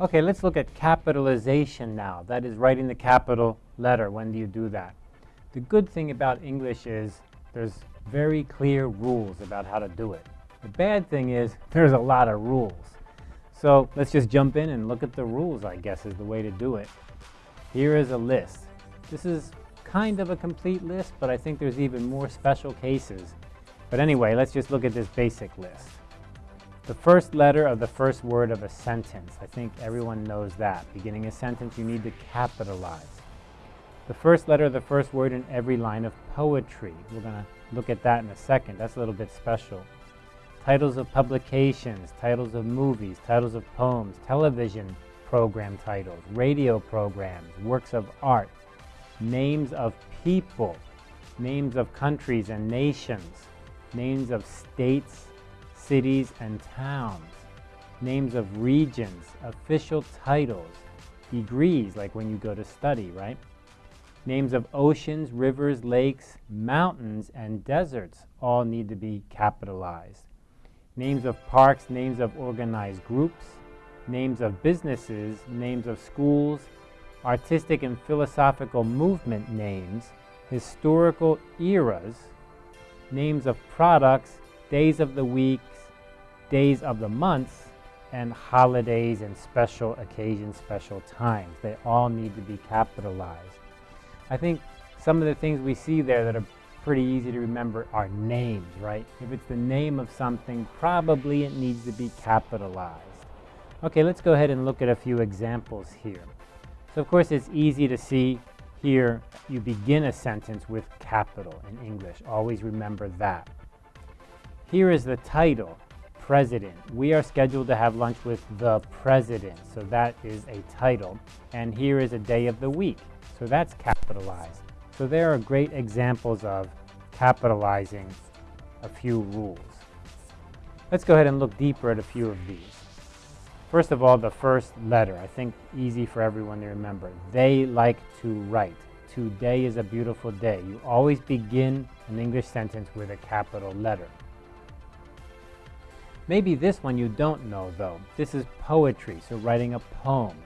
Okay, let's look at capitalization now. That is writing the capital letter. When do you do that? The good thing about English is there's very clear rules about how to do it. The bad thing is there's a lot of rules. So let's just jump in and look at the rules, I guess, is the way to do it. Here is a list. This is kind of a complete list, but I think there's even more special cases. But anyway, let's just look at this basic list. The first letter of the first word of a sentence. I think everyone knows that. Beginning a sentence, you need to capitalize. The first letter of the first word in every line of poetry. We're going to look at that in a second. That's a little bit special. Titles of publications, titles of movies, titles of poems, television program titles, radio programs, works of art, names of people, names of countries and nations, names of states, cities and towns, names of regions, official titles, degrees, like when you go to study, right? Names of oceans, rivers, lakes, mountains, and deserts all need to be capitalized. Names of parks, names of organized groups, names of businesses, names of schools, artistic and philosophical movement names, historical eras, names of products, days of the weeks, days of the months, and holidays and special occasions, special times. They all need to be capitalized. I think some of the things we see there that are pretty easy to remember are names, right? If it's the name of something, probably it needs to be capitalized. Okay, let's go ahead and look at a few examples here. So of course it's easy to see here you begin a sentence with capital in English. Always remember that. Here is the title, President. We are scheduled to have lunch with the President. So that is a title. And here is a day of the week. So that's capitalized. So there are great examples of capitalizing a few rules. Let's go ahead and look deeper at a few of these. First of all, the first letter, I think easy for everyone to remember. They like to write. Today is a beautiful day. You always begin an English sentence with a capital letter. Maybe this one you don't know though. This is poetry, so writing a poem.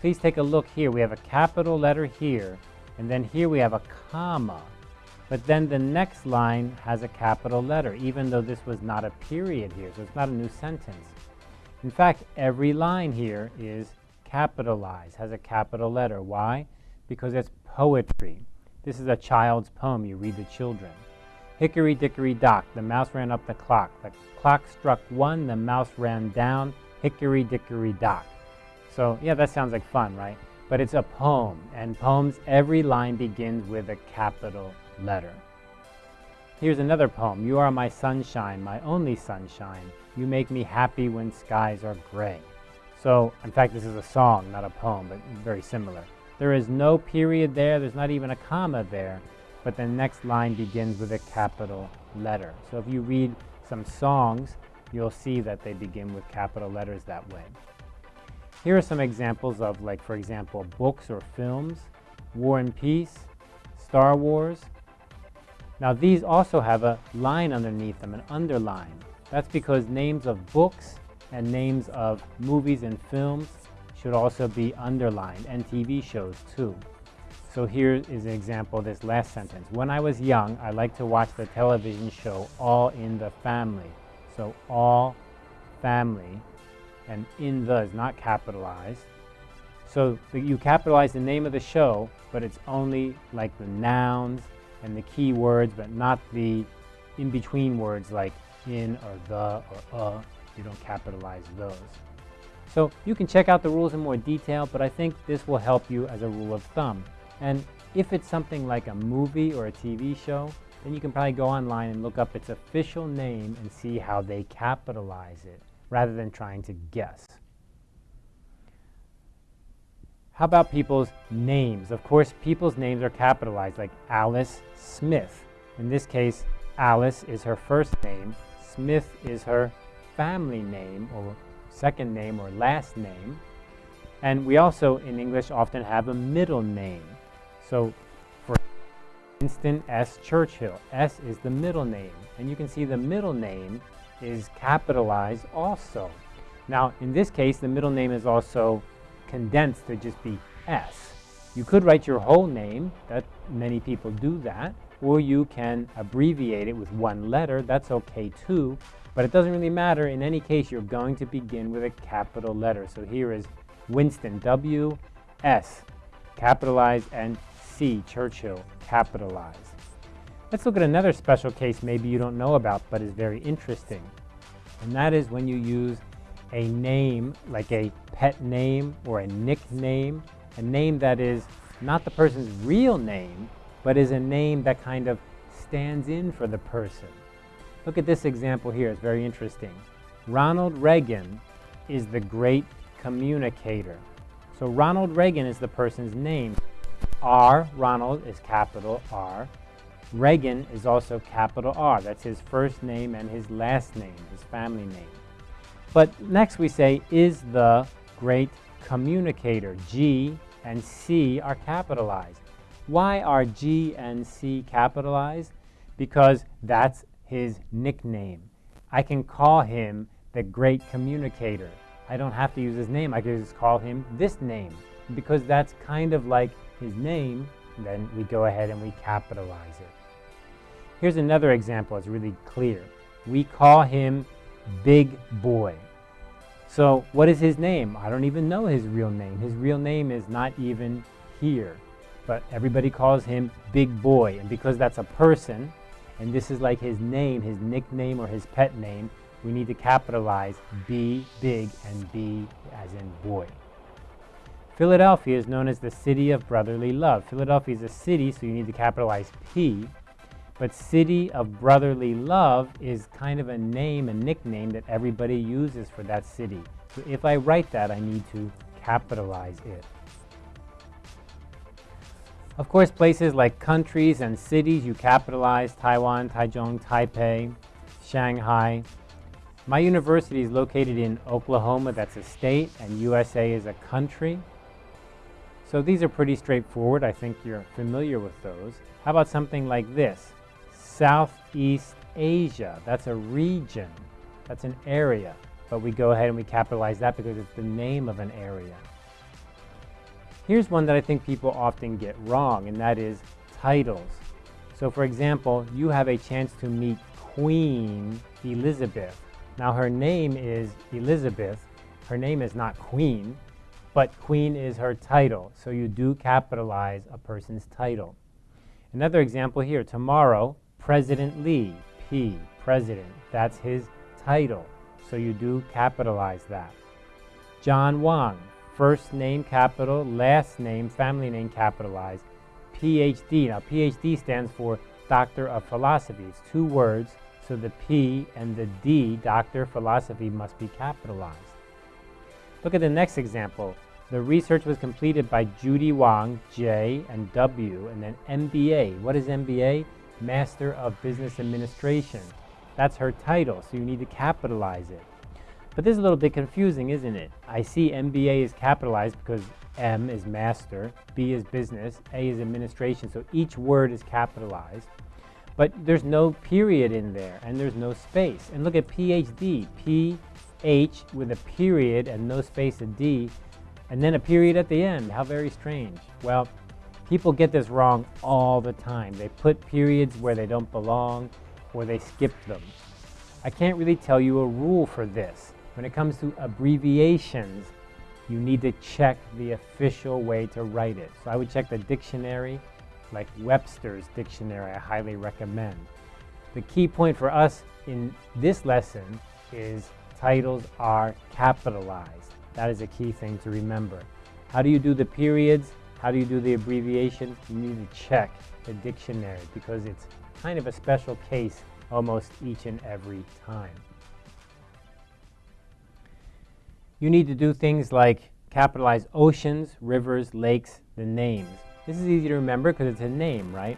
Please take a look here. We have a capital letter here, and then here we have a comma. But then the next line has a capital letter, even though this was not a period here, so it's not a new sentence. In fact, every line here is capitalized, has a capital letter. Why? Because it's poetry. This is a child's poem you read to children. Hickory dickory dock, the mouse ran up the clock. The clock struck one, the mouse ran down. Hickory dickory dock. So, yeah, that sounds like fun, right? But it's a poem, and poems, every line begins with a capital letter. Here's another poem. You are my sunshine, my only sunshine. You make me happy when skies are gray. So, in fact, this is a song, not a poem, but very similar. There is no period there, there's not even a comma there, but the next line begins with a capital letter. So if you read some songs, you'll see that they begin with capital letters that way. Here are some examples of, like, for example, books or films, War and Peace, Star Wars, now these also have a line underneath them, an underline. That's because names of books and names of movies and films should also be underlined, and TV shows too. So here is an example of this last sentence. When I was young, I liked to watch the television show All in the Family. So all family, and in the is not capitalized. So you capitalize the name of the show, but it's only like the nouns and the key words, but not the in-between words like in or the or uh. You don't capitalize those. So you can check out the rules in more detail, but I think this will help you as a rule of thumb. And if it's something like a movie or a TV show, then you can probably go online and look up its official name and see how they capitalize it, rather than trying to guess. How about people's names? Of course, people's names are capitalized, like Alice Smith. In this case, Alice is her first name, Smith is her family name, or second name, or last name. And we also, in English, often have a middle name. So, for instance, S. Churchill. S is the middle name. And you can see the middle name is capitalized also. Now, in this case, the middle name is also condensed to just be S. You could write your whole name, that many people do that, or you can abbreviate it with one letter, that's okay too, but it doesn't really matter. In any case, you're going to begin with a capital letter. So here is Winston, W, S, capitalized, and C, Churchill, capitalized. Let's look at another special case maybe you don't know about, but is very interesting. And that is when you use a name, like a pet name or a nickname, a name that is not the person's real name, but is a name that kind of stands in for the person. Look at this example here, it's very interesting. Ronald Reagan is the great communicator. So Ronald Reagan is the person's name. R, Ronald, is capital R. Reagan is also capital R. That's his first name and his last name, his family name. But next we say, is the great communicator. G and C are capitalized. Why are G and C capitalized? Because that's his nickname. I can call him the great communicator. I don't have to use his name. I can just call him this name. Because that's kind of like his name, then we go ahead and we capitalize it. Here's another example. It's really clear. We call him Big Boy. So what is his name? I don't even know his real name. His real name is not even here. But everybody calls him Big Boy. And because that's a person, and this is like his name, his nickname, or his pet name, we need to capitalize B, big, and B as in boy. Philadelphia is known as the city of brotherly love. Philadelphia is a city, so you need to capitalize P. But City of Brotherly Love is kind of a name, a nickname that everybody uses for that city. So if I write that, I need to capitalize it. Of course, places like countries and cities, you capitalize Taiwan, Taichung, Taipei, Shanghai. My university is located in Oklahoma, that's a state, and USA is a country. So these are pretty straightforward. I think you're familiar with those. How about something like this? Southeast Asia. That's a region. That's an area. But we go ahead and we capitalize that because it's the name of an area. Here's one that I think people often get wrong, and that is titles. So for example, you have a chance to meet Queen Elizabeth. Now her name is Elizabeth. Her name is not Queen, but Queen is her title. So you do capitalize a person's title. Another example here, tomorrow, President Lee, P, President, that's his title. So you do capitalize that. John Wang, first name capital, last name, family name capitalized. PhD, now PhD stands for Doctor of Philosophy. It's two words, so the P and the D, Doctor Philosophy, must be capitalized. Look at the next example. The research was completed by Judy Wang, J and W, and then MBA. What is MBA? Master of Business Administration. That's her title, so you need to capitalize it. But this is a little bit confusing, isn't it? I see MBA is capitalized because M is master, B is business, A is administration, so each word is capitalized. But there's no period in there, and there's no space. And look at PhD, P-H with a period and no space, a D, and then a period at the end. How very strange. Well, People get this wrong all the time. They put periods where they don't belong or they skip them. I can't really tell you a rule for this. When it comes to abbreviations, you need to check the official way to write it. So I would check the dictionary, like Webster's dictionary, I highly recommend. The key point for us in this lesson is titles are capitalized. That is a key thing to remember. How do you do the periods? How do you do the abbreviation? You need to check the dictionary because it's kind of a special case almost each and every time. You need to do things like capitalize oceans, rivers, lakes, the names. This is easy to remember because it's a name, right?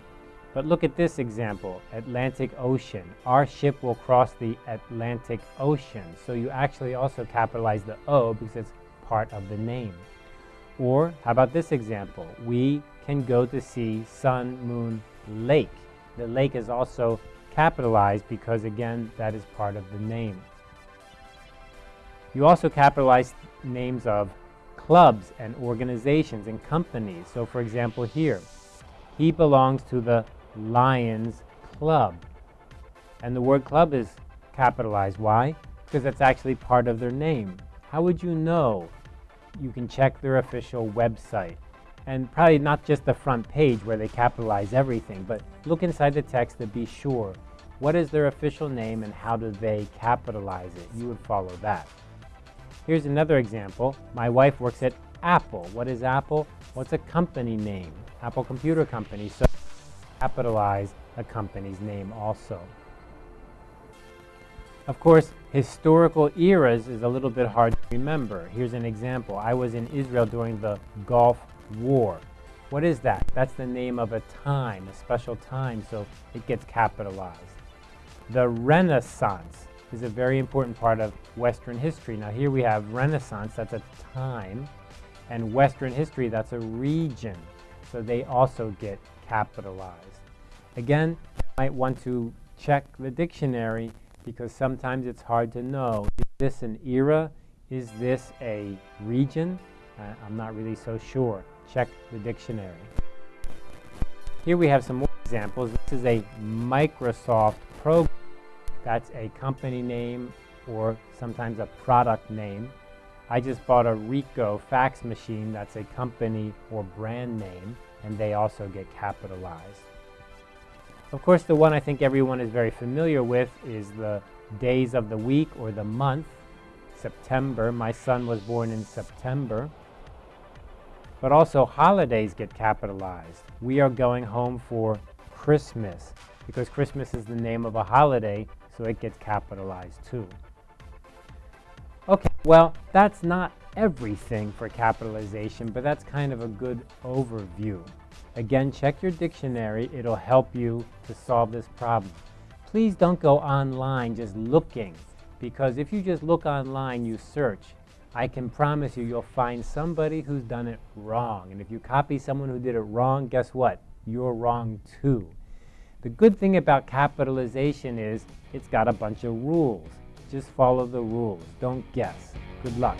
But look at this example, Atlantic Ocean. Our ship will cross the Atlantic Ocean. So you actually also capitalize the O because it's part of the name. Or how about this example? We can go to see Sun Moon Lake. The lake is also capitalized because again, that is part of the name. You also capitalize names of clubs and organizations and companies. So for example here, he belongs to the Lions Club. And the word club is capitalized. Why? Because that's actually part of their name. How would you know? You can check their official website. And probably not just the front page where they capitalize everything, but look inside the text to be sure. What is their official name and how do they capitalize it? You would follow that. Here's another example. My wife works at Apple. What is Apple? What's a company name? Apple Computer Company. So capitalize a company's name also. Of course, historical eras is a little bit hard to remember. Here's an example. I was in Israel during the Gulf War. What is that? That's the name of a time, a special time, so it gets capitalized. The Renaissance is a very important part of Western history. Now here we have Renaissance, that's a time, and Western history, that's a region. So they also get capitalized. Again, you might want to check the dictionary because sometimes it's hard to know. Is this an era? Is this a region? Uh, I'm not really so sure. Check the dictionary. Here we have some more examples. This is a Microsoft program. That's a company name or sometimes a product name. I just bought a Ricoh fax machine. That's a company or brand name, and they also get capitalized. Of course, the one I think everyone is very familiar with is the days of the week or the month. September. My son was born in September. But also holidays get capitalized. We are going home for Christmas because Christmas is the name of a holiday so it gets capitalized too. Okay, well, that's not everything for capitalization, but that's kind of a good overview. Again, check your dictionary. It'll help you to solve this problem. Please don't go online just looking, because if you just look online, you search, I can promise you, you'll find somebody who's done it wrong. And if you copy someone who did it wrong, guess what? You're wrong too. The good thing about capitalization is it's got a bunch of rules. Just follow the rules. Don't guess. Good luck.